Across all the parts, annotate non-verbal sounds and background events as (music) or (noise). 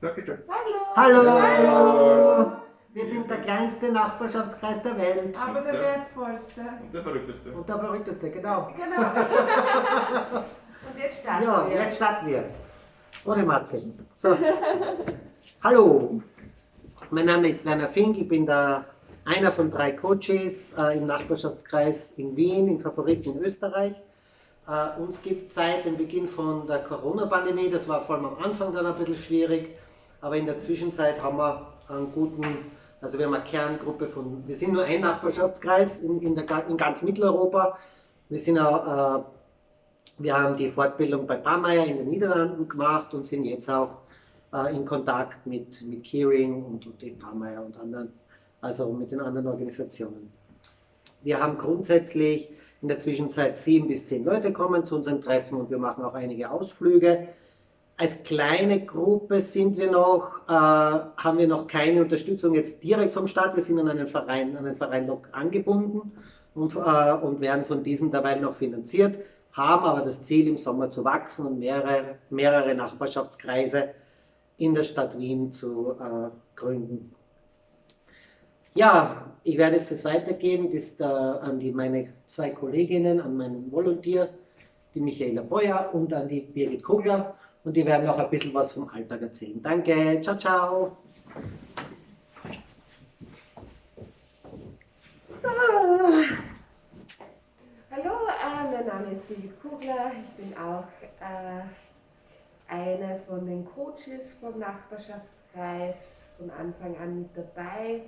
Danke schön. Hallo. Hallo. Wir sind der kleinste Nachbarschaftskreis der Welt. Aber der Ja. wertvollste. Und der verrückteste. Und der verrückteste, genau. Genau. (laughs) Und jetzt starten Ja, wir. jetzt starten wir. Ohne Maske. So. Hallo. Mein Name ist Werner Fink. Ich bin der, einer von drei Coaches äh, im Nachbarschaftskreis in Wien, im Favoriten in Österreich. Äh, uns gibt seit dem Beginn von der Corona-Pandemie, das war vor allem am Anfang dann ein bisschen schwierig, aber in der Zwischenzeit haben wir einen guten, also wir haben eine Kerngruppe von, wir sind nur ein Nachbarschaftskreis in, in, der, in ganz Mitteleuropa. Wir sind auch äh, wir haben die Fortbildung bei Pameyer in den Niederlanden gemacht und sind jetzt auch äh, in Kontakt mit, mit Keering und, und den Pameyer und anderen, also mit den anderen Organisationen. Wir haben grundsätzlich in der Zwischenzeit sieben bis zehn Leute kommen zu unseren Treffen und wir machen auch einige Ausflüge. Als kleine Gruppe sind wir noch, äh, haben wir noch keine Unterstützung jetzt direkt vom Staat. Wir sind an einen Verein, an einen Verein angebunden und, äh, und werden von diesem dabei noch finanziert haben aber das Ziel, im Sommer zu wachsen und mehrere, mehrere Nachbarschaftskreise in der Stadt Wien zu äh, gründen. Ja, ich werde jetzt das weitergeben das, äh, an die, meine zwei Kolleginnen, an meinen Volontier, die Michaela Beuer und an die Birgit Kugler. Und die werden auch ein bisschen was vom Alltag erzählen. Danke, ciao, ciao. Hallo, äh, mein Name ist Birgit Kugler. Ich bin auch äh, eine von den Coaches vom Nachbarschaftskreis von Anfang an mit dabei.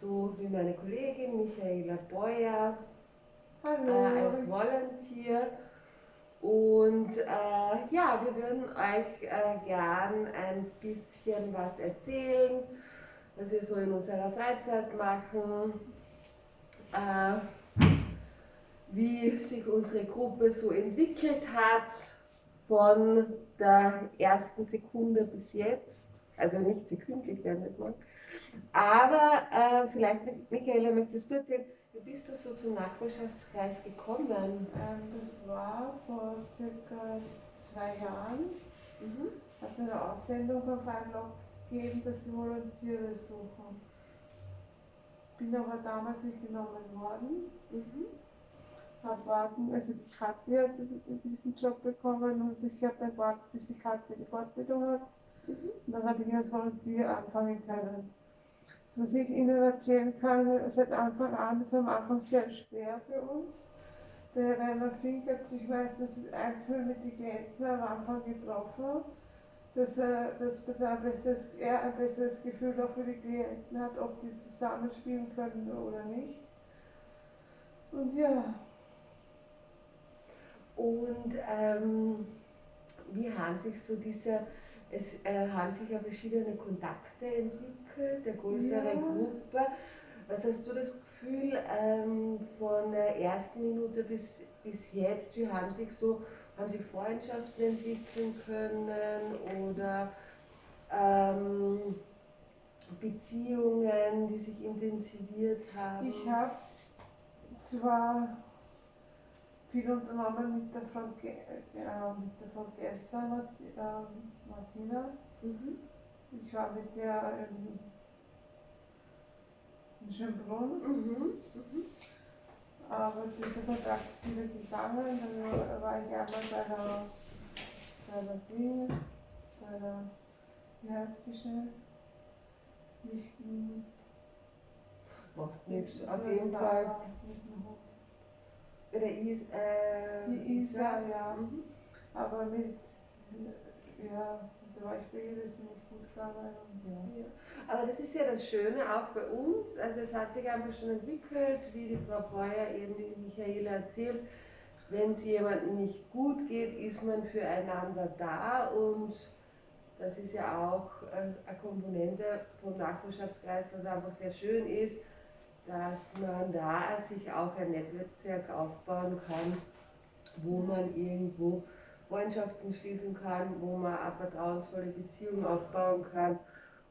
So wie meine Kollegin Michaela Beuer äh, als Volunteer. Und äh, ja, wir würden euch äh, gern ein bisschen was erzählen, was wir so in unserer Freizeit machen. Äh, wie sich unsere Gruppe so entwickelt hat von der ersten Sekunde bis jetzt. Also nicht sekündlich werden wir es machen. Aber äh, vielleicht, Michaela, möchtest du erzählen, wie bist du so zum Nachbarschaftskreis gekommen? Ähm, das war vor circa zwei Jahren. Mhm. Hat es eine Aussendung auf Einlog gegeben, dass sie Volontiere suchen. Bin aber damals nicht genommen worden. Mhm. Hab warten, also die Katja hat diesen Job bekommen und ich habe dann gewartet, bis die Katja die Fortbildung hat. Und dann habe ich als Volontier anfangen können. Was ich Ihnen erzählen kann, seit Anfang an, das war am Anfang sehr schwer für uns. Der Rainer Fink hat sich meistens einzeln mit den Klienten am Anfang getroffen, dass er, dass er, ein besseres, er ein besseres Gefühl auch für die Klienten hat, ob die zusammenspielen können oder nicht. Und ja, Und ähm, wie haben sich so diese, es äh, haben sich ja verschiedene Kontakte entwickelt, der größere Ja. Gruppe. Was hast du das Gefühl ähm, von der ersten Minute bis, bis jetzt, wie haben sich so, haben sich Freundschaften entwickeln können oder ähm, Beziehungen, die sich intensiviert haben? ich habe zwar viel unternommen mit der Frau, Ge äh, mit der Frau Gesser, Mart ähm, Martina. Mhm. Ich war mit der in, in Schönbrunn, Mhm. Mhm. aber dieser Kontakt ist wieder gegangen. Dann war ich einmal bei der, bei der Ding, bei der, wie heißt sie schnell? Nicht, hm, Macht nichts. Auf jeden Fall. war nicht mehr hoch. Oder Is, äh, Die Isa, ja. Mhm. Aber mit, ja, ihr, das ist nicht gut. Und ja. Ja. Aber das ist ja das Schöne auch bei uns. Also es hat sich einfach schon entwickelt, wie die Frau Breuer eben die Michaela erzählt. Wenn es jemandem nicht gut geht, ist man füreinander da und das ist ja auch äh, eine Komponente vom Nachbarschaftskreis, was einfach sehr schön ist, dass man da sich auch ein Netzwerk aufbauen kann, wo man irgendwo Freundschaften schließen kann, wo man eine vertrauensvolle Beziehung aufbauen kann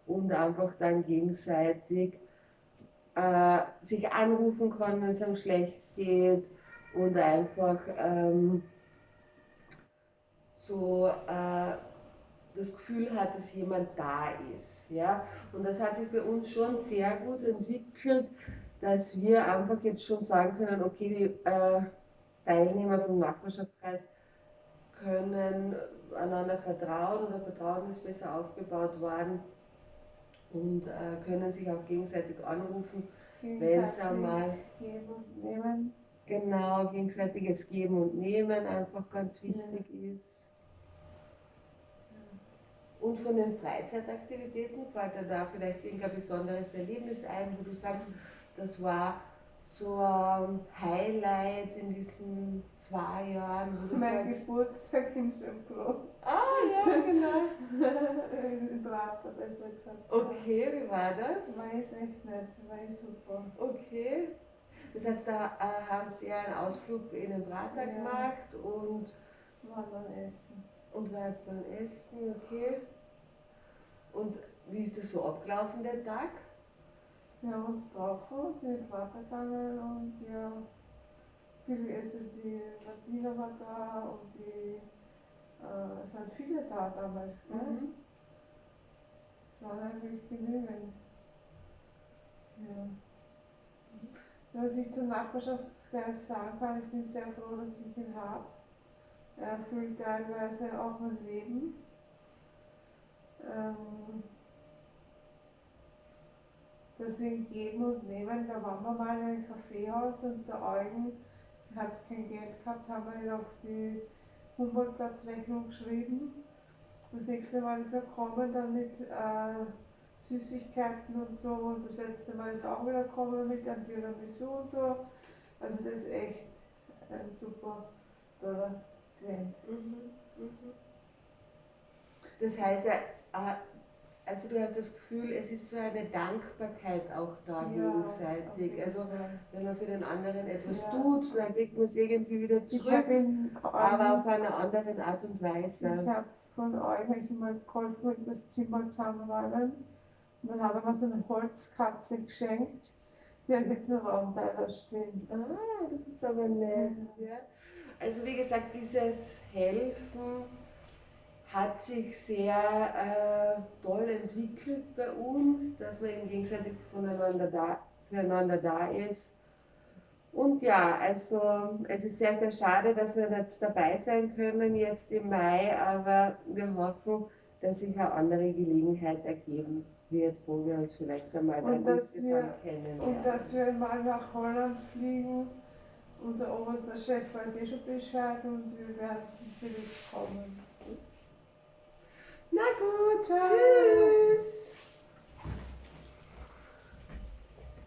und einfach dann gegenseitig äh, sich anrufen kann, wenn es einem schlecht geht und einfach ähm, so äh, das Gefühl hat, dass jemand da ist. Ja? Und das hat sich bei uns schon sehr gut entwickelt, dass wir einfach jetzt schon sagen können, okay, die äh, Teilnehmer vom Nachbarschaftskreis können einander vertrauen oder Vertrauen ist besser aufgebaut worden und äh, können sich auch gegenseitig anrufen, wenn es einmal geben genau gegenseitiges Geben und Nehmen einfach ganz wichtig ist. Und von den Freizeitaktivitäten fällt dir da vielleicht irgendein besonderes Erlebnis ein, wo du sagst, das war so ein Highlight in diesen zwei Jahren, Mein sagst, Geburtstag in Schönbrunn. ah ja, genau. (laughs) in Prater, besser gesagt. Okay, wie war das? War ich echt nett, war ich super. Okay. Das heißt, da äh, haben Sie einen Ausflug in den Prater Ja. gemacht und, War dann essen. und war jetzt dann essen, okay. Und wie ist das so abgelaufen, der Tag? Wir haben uns getroffen, sind in Prater gegangen und ja, viele, also die Martina war da und die, äh, es waren viele da damals, gell? Mhm. Es waren eigentlich genügend. Ja. Was ich zum Nachbarschaftskreis sagen kann, ich bin sehr froh, dass ich ihn habe. Er erfüllt teilweise auch mein Leben. Ähm, deswegen geben und nehmen. Da waren wir mal in einem Kaffeehaus und der Eugen hat kein Geld gehabt, haben wir ihn auf die Humboldtplatzrechnung geschrieben. Das nächste Mal ist er gekommen, dann mit äh, Süßigkeiten und so. Und das letzte Mal ist er auch wieder gekommen mit einem Tiramisu und so. Also das ist echt ein super toller Klient. Mhm. Mhm. Das heißt, er, äh, also du hast das Gefühl, es ist so eine Dankbarkeit auch da auf gegenseitig. Also wenn man für den anderen etwas Ja. tut, dann kriegt man es irgendwie wieder ich zurück, aber auf eine andere Art und Weise. Ich habe von euch mal geholfen, das Zimmer zusammenräumen. Und dann hat er mir so eine Holzkatze geschenkt. Die hat jetzt einen Raumteiler stehen. Ah, das ist aber nett. Ja. Also wie gesagt, dieses Helfen hat sich sehr äh, toll entwickelt bei uns, dass man eben gegenseitig voneinander da, füreinander da ist. Und ja, also es ist sehr, sehr schade, dass wir nicht dabei sein können jetzt im Mai, aber wir hoffen, dass sich eine andere Gelegenheit ergeben wird, wo wir uns vielleicht einmal Und dann insgesamt kennenlernen. Und dass wir mal nach Holland fliegen. Unser oberster Chef weiß eh schon Bescheid und wir werden sicherlich kommen. Na gut, tschüss. tschüss.